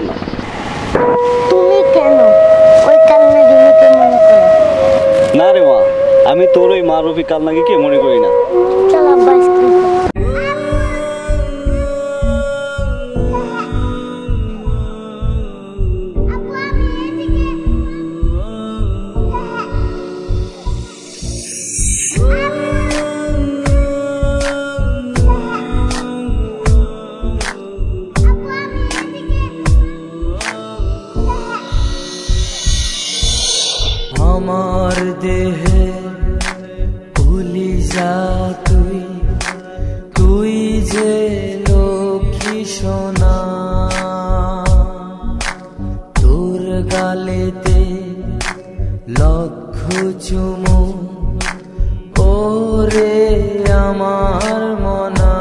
না তুমি কেন? ওই রিমিকে মনে করো না রে মা আমি তোর ওই মা রফি কালনাগিকে মনে করি না? চল যা তুই তুই যে লক্ষ্মী সোনা। তোর গালেতে লক্ষ চুমু, ওরে আমার মনা।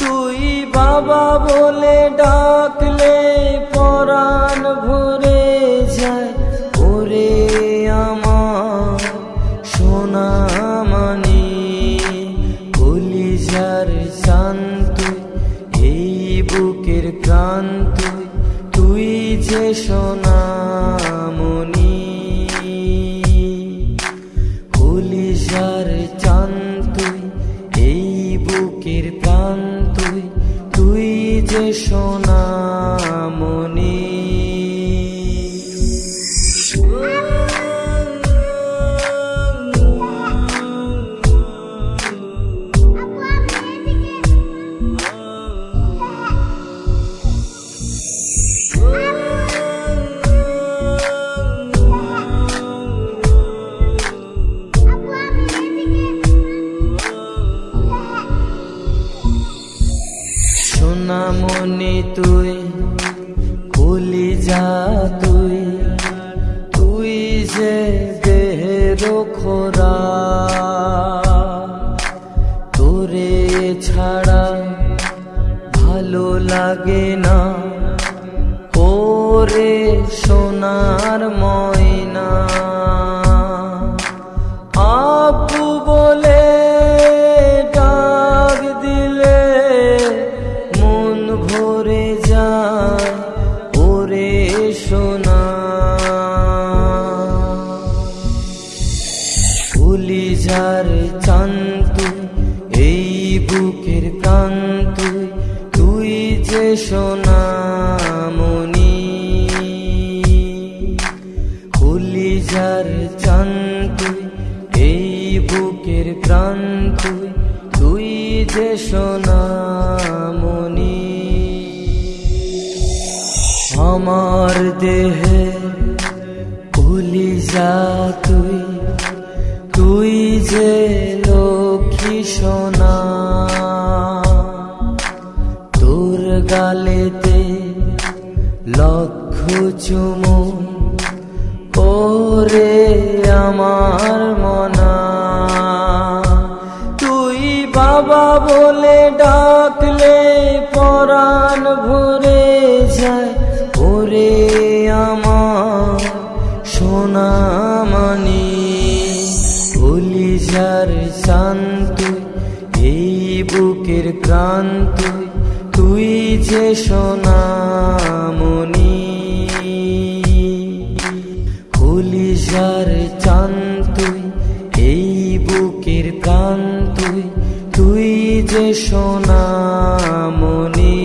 তুই বাবা বলে ডাকলে পরাণ ভরে কলিজার শান্ত এই বুকের ক্রান্ত তুই যে সোনামনি মনি কলিজার চান্ত এই বুকের প্রান্ত তুই যে সোনা সোনামণি তুই কলিজা তুই। তুই যে দেহের খোরা, তোরে ছাড়া ভালো লাগে না। ওরে সোনার ময়না, আপু বুকের প্রান্ত তুই যে সোনা মনি কলিজার চান্ত এই বুকের প্রান্ত তুই যে সোনা মনি আমার দেহে যা তুই তুই যে লক্ষ্মী সোনা। গালেতে লক্ষ চুমু ওরে আমার মনা। তুই বাবা বলে ডাকলে পরাণ ভরে যায়। ওরে আমার সোনা মানি। কলিজার শান্ত এই বুকের ক্রান্ত তুই যে সোনা মনি কলিজার চান্ত এই বুকের প্রান্ত তুই তুই যে সোনা মনি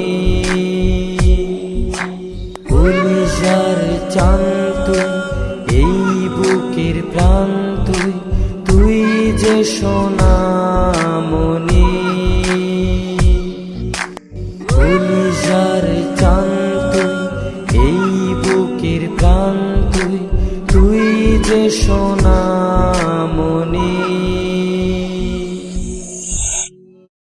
কলিজার চান্ত এই বুকের প্রান্ত তুই তুই যে সোনা যে সোনা মনি